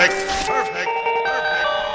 Perfect. Perfect.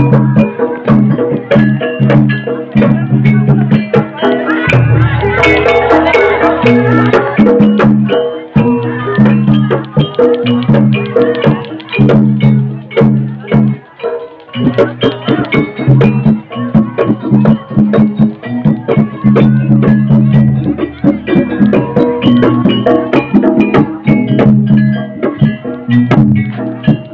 Thank mm -hmm. you.